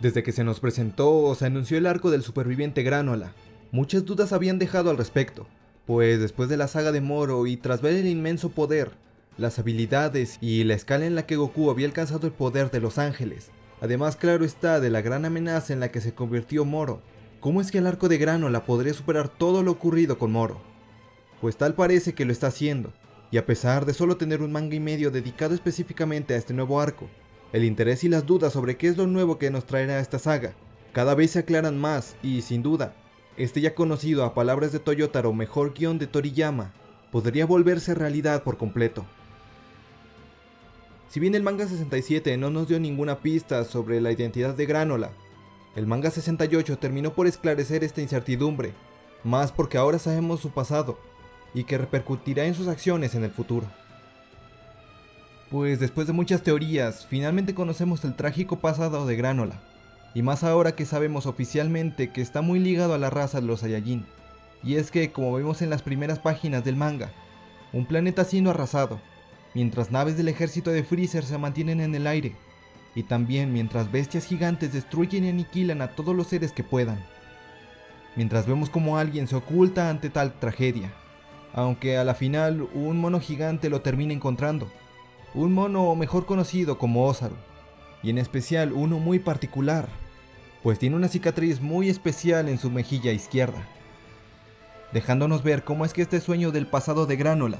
Desde que se nos presentó o se anunció el arco del superviviente Granola, muchas dudas habían dejado al respecto, pues después de la saga de Moro y tras ver el inmenso poder, las habilidades y la escala en la que Goku había alcanzado el poder de los ángeles, además claro está de la gran amenaza en la que se convirtió Moro, ¿cómo es que el arco de Granola podría superar todo lo ocurrido con Moro? Pues tal parece que lo está haciendo, y a pesar de solo tener un manga y medio dedicado específicamente a este nuevo arco, el interés y las dudas sobre qué es lo nuevo que nos traerá esta saga cada vez se aclaran más y sin duda, este ya conocido a palabras de Toyotaro mejor guion de Toriyama podría volverse realidad por completo. Si bien el manga 67 no nos dio ninguna pista sobre la identidad de Granola, el manga 68 terminó por esclarecer esta incertidumbre, más porque ahora sabemos su pasado y que repercutirá en sus acciones en el futuro. Pues después de muchas teorías, finalmente conocemos el trágico pasado de Granola, y más ahora que sabemos oficialmente que está muy ligado a la raza de los Saiyajin. Y es que, como vemos en las primeras páginas del manga, un planeta siendo arrasado, mientras naves del ejército de Freezer se mantienen en el aire, y también mientras bestias gigantes destruyen y aniquilan a todos los seres que puedan. Mientras vemos como alguien se oculta ante tal tragedia, aunque a la final un mono gigante lo termina encontrando, un mono mejor conocido como Osaru, y en especial uno muy particular, pues tiene una cicatriz muy especial en su mejilla izquierda, dejándonos ver cómo es que este sueño del pasado de Granola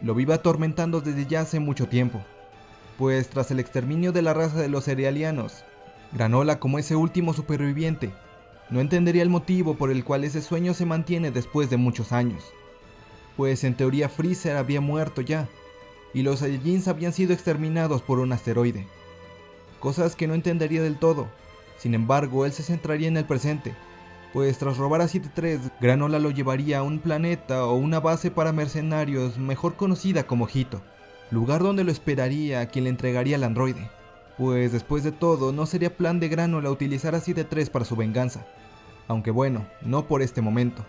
lo vive atormentando desde ya hace mucho tiempo, pues tras el exterminio de la raza de los cerealianos, Granola como ese último superviviente, no entendería el motivo por el cual ese sueño se mantiene después de muchos años, pues en teoría Freezer había muerto ya, y los Saiyajins habían sido exterminados por un asteroide. Cosas que no entendería del todo, sin embargo él se centraría en el presente, pues tras robar a 7-3, Granola lo llevaría a un planeta o una base para mercenarios mejor conocida como Hito, lugar donde lo esperaría a quien le entregaría el androide, pues después de todo no sería plan de Granola utilizar a 7-3 para su venganza, aunque bueno, no por este momento.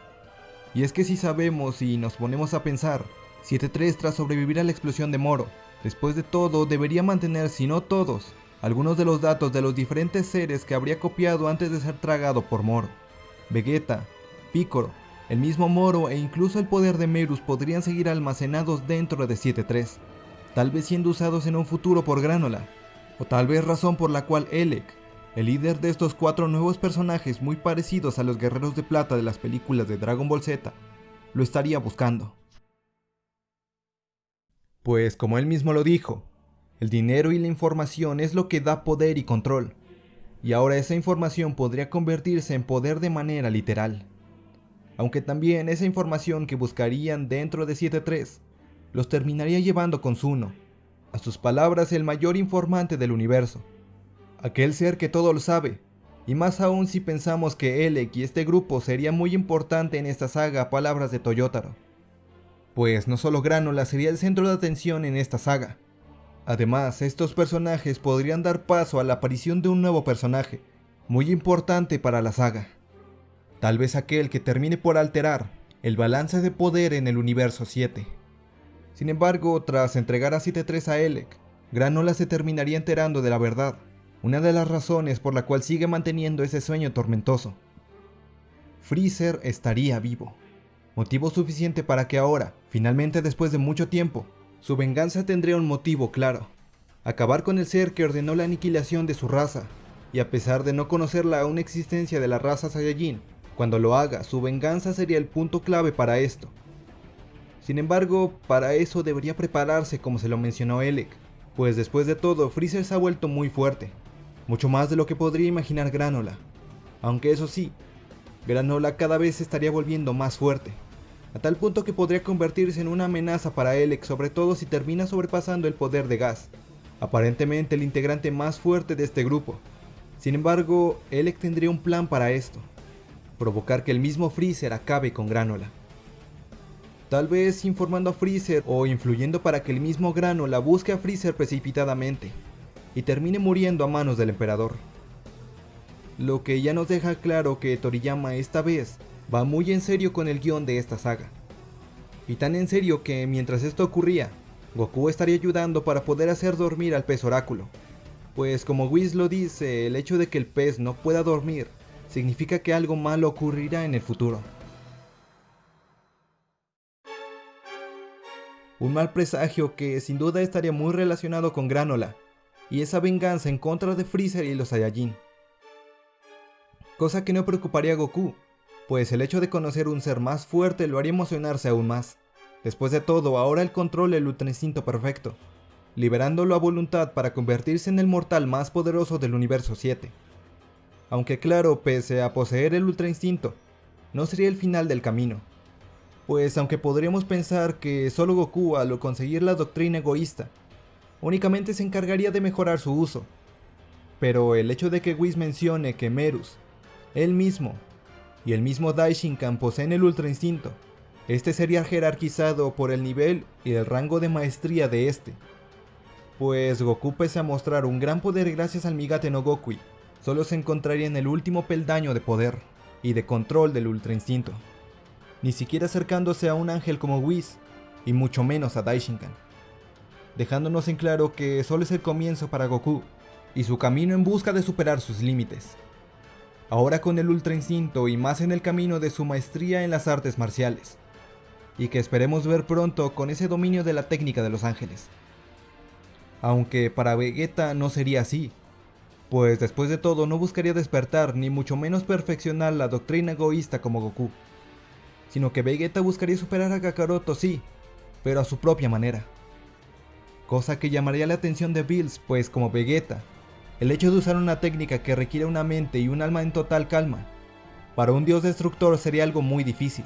Y es que si sabemos y nos ponemos a pensar, 7-3 tras sobrevivir a la explosión de Moro, después de todo debería mantener, si no todos, algunos de los datos de los diferentes seres que habría copiado antes de ser tragado por Moro. Vegeta, Piccolo, el mismo Moro e incluso el poder de Merus podrían seguir almacenados dentro de 7-3, tal vez siendo usados en un futuro por Granola, o tal vez razón por la cual Elec, el líder de estos cuatro nuevos personajes muy parecidos a los guerreros de plata de las películas de Dragon Ball Z, lo estaría buscando. Pues como él mismo lo dijo, el dinero y la información es lo que da poder y control, y ahora esa información podría convertirse en poder de manera literal. Aunque también esa información que buscarían dentro de 7-3 los terminaría llevando con Zuno, a sus palabras el mayor informante del universo, aquel ser que todo lo sabe, y más aún si pensamos que Elec y este grupo sería muy importante en esta saga palabras de Toyotaro. Pues no solo Granola sería el centro de atención en esta saga. Además, estos personajes podrían dar paso a la aparición de un nuevo personaje, muy importante para la saga. Tal vez aquel que termine por alterar el balance de poder en el universo 7. Sin embargo, tras entregar a 7-3 a Elec, Granola se terminaría enterando de la verdad, una de las razones por la cual sigue manteniendo ese sueño tormentoso. Freezer estaría vivo, motivo suficiente para que ahora, finalmente después de mucho tiempo, su venganza tendría un motivo claro, acabar con el ser que ordenó la aniquilación de su raza, y a pesar de no conocer la aún existencia de la raza Saiyajin, cuando lo haga, su venganza sería el punto clave para esto. Sin embargo, para eso debería prepararse como se lo mencionó Elec, pues después de todo Freezer se ha vuelto muy fuerte, mucho más de lo que podría imaginar Granola. Aunque eso sí, Granola cada vez se estaría volviendo más fuerte, a tal punto que podría convertirse en una amenaza para Elec, sobre todo si termina sobrepasando el poder de Gas, aparentemente el integrante más fuerte de este grupo. Sin embargo, Elec tendría un plan para esto, provocar que el mismo Freezer acabe con Granola. Tal vez informando a Freezer o influyendo para que el mismo Granola busque a Freezer precipitadamente, y termine muriendo a manos del emperador. Lo que ya nos deja claro que Toriyama esta vez va muy en serio con el guion de esta saga. Y tan en serio que mientras esto ocurría, Goku estaría ayudando para poder hacer dormir al pez oráculo, pues como Whis lo dice, el hecho de que el pez no pueda dormir significa que algo malo ocurrirá en el futuro. Un mal presagio que sin duda estaría muy relacionado con Granola, y esa venganza en contra de Freezer y los Saiyajin. Cosa que no preocuparía a Goku, pues el hecho de conocer un ser más fuerte lo haría emocionarse aún más. Después de todo, ahora el control el Ultra Instinto perfecto, liberándolo a voluntad para convertirse en el mortal más poderoso del universo 7. Aunque claro, pese a poseer el Ultra Instinto, no sería el final del camino, pues aunque podríamos pensar que solo Goku al conseguir la doctrina egoísta, únicamente se encargaría de mejorar su uso. Pero el hecho de que Whis mencione que Merus, él mismo, y el mismo Daishinkan poseen el Ultra Instinto, este sería jerarquizado por el nivel y el rango de maestría de este. Pues Goku pese a mostrar un gran poder gracias al Migate no Gokui, solo se encontraría en el último peldaño de poder y de control del Ultra Instinto ni siquiera acercándose a un ángel como Whis, y mucho menos a Daishinkan, dejándonos en claro que solo es el comienzo para Goku, y su camino en busca de superar sus límites. Ahora con el Ultra Instinto y más en el camino de su maestría en las artes marciales, y que esperemos ver pronto con ese dominio de la técnica de los ángeles. Aunque para Vegeta no sería así, pues después de todo no buscaría despertar ni mucho menos perfeccionar la doctrina egoísta como Goku sino que Vegeta buscaría superar a Kakaroto sí, pero a su propia manera. Cosa que llamaría la atención de Bills, pues como Vegeta, el hecho de usar una técnica que requiere una mente y un alma en total calma, para un dios destructor sería algo muy difícil,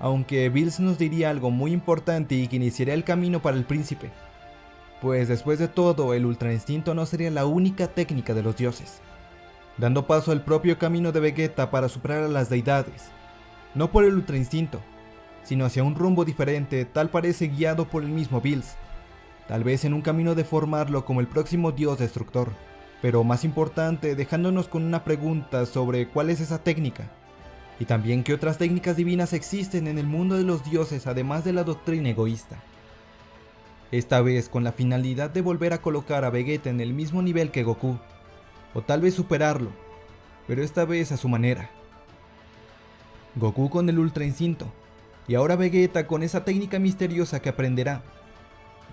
aunque Bills nos diría algo muy importante y que iniciaría el camino para el príncipe, pues después de todo el Ultra Instinto no sería la única técnica de los dioses, dando paso al propio camino de Vegeta para superar a las deidades, no por el ultra instinto, sino hacia un rumbo diferente, tal parece guiado por el mismo Bills, tal vez en un camino de formarlo como el próximo dios destructor, pero más importante dejándonos con una pregunta sobre cuál es esa técnica, y también qué otras técnicas divinas existen en el mundo de los dioses además de la doctrina egoísta. Esta vez con la finalidad de volver a colocar a Vegeta en el mismo nivel que Goku, o tal vez superarlo, pero esta vez a su manera. Goku con el Ultra Instinto, y ahora Vegeta con esa técnica misteriosa que aprenderá.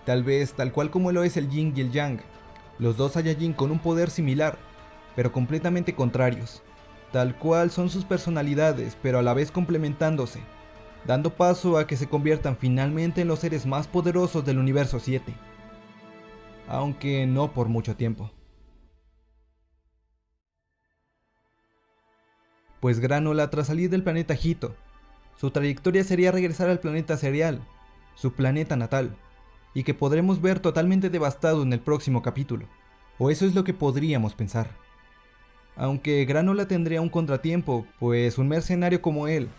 Tal vez tal cual como lo es el Yin y el Yang, los dos Saiyajin con un poder similar, pero completamente contrarios. Tal cual son sus personalidades, pero a la vez complementándose, dando paso a que se conviertan finalmente en los seres más poderosos del universo 7. Aunque no por mucho tiempo. pues Granola tras salir del planeta Hito, su trayectoria sería regresar al planeta Serial, su planeta natal, y que podremos ver totalmente devastado en el próximo capítulo, o eso es lo que podríamos pensar. Aunque Granola tendría un contratiempo, pues un mercenario como él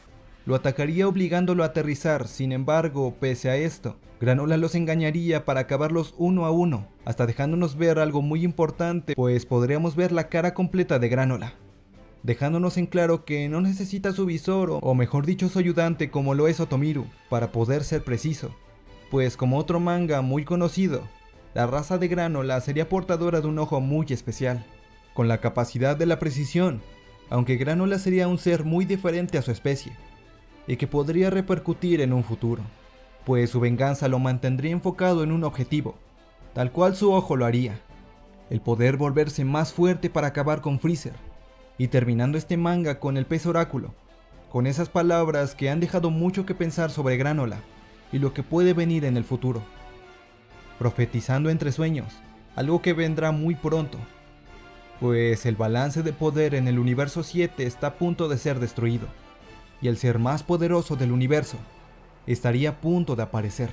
lo atacaría obligándolo a aterrizar, sin embargo, pese a esto, Granola los engañaría para acabarlos uno a uno, hasta dejándonos ver algo muy importante, pues podríamos ver la cara completa de Granola dejándonos en claro que no necesita su visor o mejor dicho su ayudante como lo es Otomiru para poder ser preciso, pues como otro manga muy conocido, la raza de Granola sería portadora de un ojo muy especial, con la capacidad de la precisión, aunque Granola sería un ser muy diferente a su especie, y que podría repercutir en un futuro, pues su venganza lo mantendría enfocado en un objetivo, tal cual su ojo lo haría, el poder volverse más fuerte para acabar con Freezer, y terminando este manga con el pez oráculo, con esas palabras que han dejado mucho que pensar sobre Granola y lo que puede venir en el futuro. Profetizando entre sueños, algo que vendrá muy pronto, pues el balance de poder en el universo 7 está a punto de ser destruido, y el ser más poderoso del universo estaría a punto de aparecer.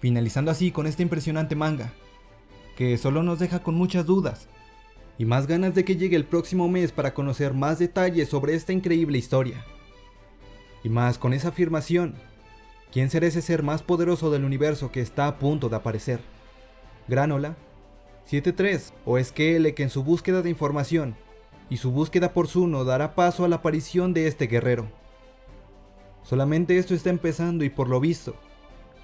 Finalizando así con este impresionante manga, que solo nos deja con muchas dudas y más ganas de que llegue el próximo mes para conocer más detalles sobre esta increíble historia. Y más con esa afirmación, ¿quién será ese ser más poderoso del universo que está a punto de aparecer? ¿Granola? ¿7-3? ¿O es que L que en su búsqueda de información y su búsqueda por Zuno dará paso a la aparición de este guerrero? Solamente esto está empezando y por lo visto,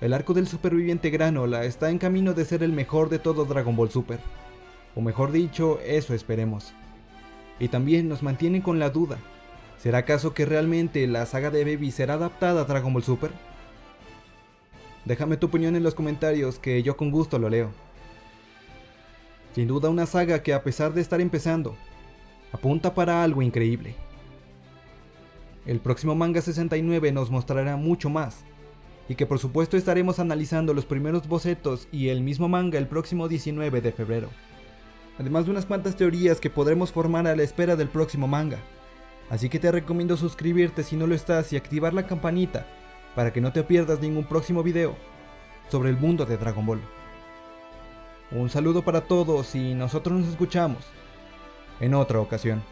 El arco del superviviente Granola está en camino de ser el mejor de todo Dragon Ball Super. O mejor dicho, eso esperemos. Y también nos mantienen con la duda. ¿Será acaso que realmente la saga de Baby será adaptada a Dragon Ball Super? Déjame tu opinión en los comentarios que yo con gusto lo leo. Sin duda una saga que a pesar de estar empezando, apunta para algo increíble. El próximo manga 69 nos mostrará mucho más, y que por supuesto estaremos analizando los primeros bocetos y el mismo manga el próximo 19 de febrero. Además de unas cuantas teorías que podremos formar a la espera del próximo manga. Así que te recomiendo suscribirte si no lo estás y activar la campanita para que no te pierdas ningún próximo video sobre el mundo de Dragon Ball. Un saludo para todos y nosotros nos escuchamos en otra ocasión.